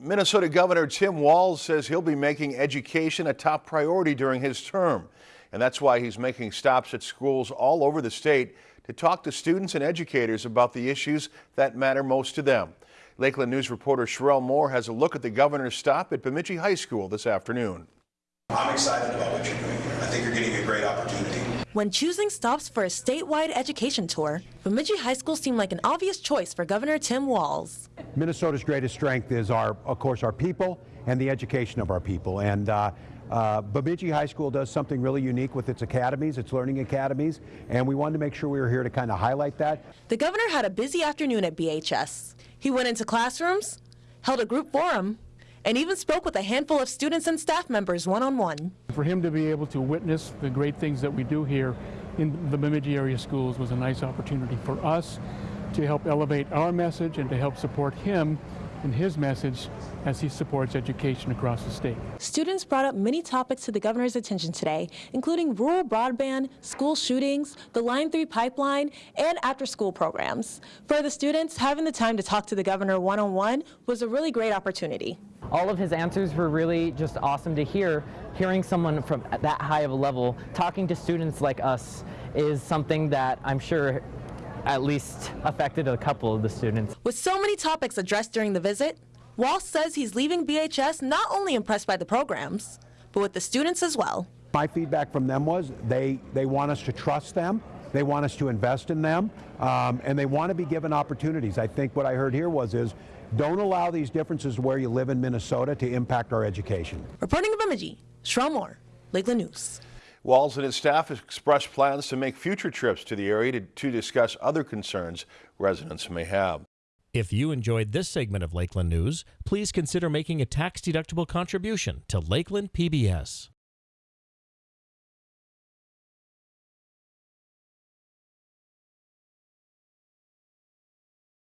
Minnesota Governor Tim Walz says he'll be making education a top priority during his term. And that's why he's making stops at schools all over the state to talk to students and educators about the issues that matter most to them. Lakeland News reporter Sherelle Moore has a look at the governor's stop at Bemidji High School this afternoon. I'm excited about what you're doing here. I think you're getting a great opportunity. When choosing stops for a statewide education tour, Bemidji High School seemed like an obvious choice for Governor Tim Walz. Minnesota's greatest strength is our, of course, our people and the education of our people. And uh, uh, Bemidji High School does something really unique with its academies, its learning academies, and we wanted to make sure we were here to kind of highlight that. The governor had a busy afternoon at BHS. He went into classrooms, held a group forum, and even spoke with a handful of students and staff members one-on-one. -on -one. For him to be able to witness the great things that we do here in the Bemidji area schools was a nice opportunity for us to help elevate our message and to help support him in his message as he supports education across the state. Students brought up many topics to the governor's attention today, including rural broadband, school shootings, the Line 3 pipeline, and after-school programs. For the students, having the time to talk to the governor one-on-one -on -one was a really great opportunity. All of his answers were really just awesome to hear. Hearing someone from that high of a level talking to students like us is something that I'm sure at least affected a couple of the students. With so many topics addressed during the visit, Walz says he's leaving BHS not only impressed by the programs, but with the students as well. My feedback from them was they, they want us to trust them, they want us to invest in them, um, and they want to be given opportunities. I think what I heard here was is don't allow these differences where you live in Minnesota to impact our education. Reporting in Bemidji, Sherelle Moore, Lakeland News. Walz and his staff expressed plans to make future trips to the area to, to discuss other concerns residents may have. If you enjoyed this segment of Lakeland News, please consider making a tax-deductible contribution to Lakeland PBS.